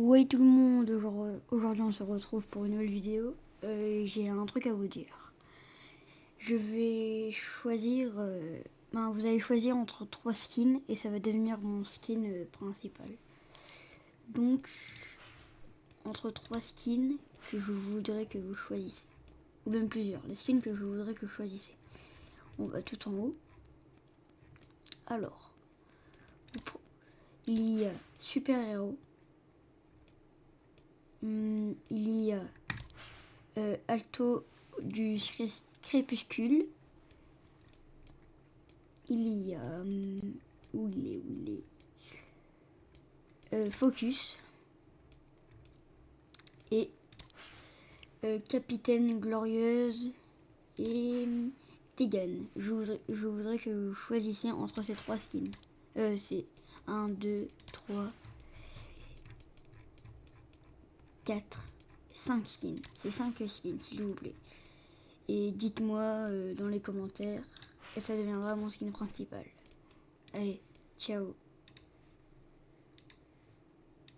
Ouais tout le monde, aujourd'hui on se retrouve pour une nouvelle vidéo. Euh, J'ai un truc à vous dire. Je vais choisir, euh, ben, vous allez choisir entre trois skins et ça va devenir mon skin euh, principal. Donc, entre trois skins que je voudrais que vous choisissez. Ou même plusieurs, les skins que je voudrais que vous choisissez. On va tout en haut. Alors, il y a super héros. Hmm, il y a euh, Alto du crépuscule. Il y a... Hmm, où il est Où il est euh, Focus. Et euh, Capitaine Glorieuse et Tegan. Je voudrais, je voudrais que vous choisissiez entre ces trois skins. c'est 1, 2, 3, 4, 5 skins. C'est 5 skins, s'il vous plaît. Et dites-moi euh, dans les commentaires, et ça deviendra mon skin principal. Allez, ciao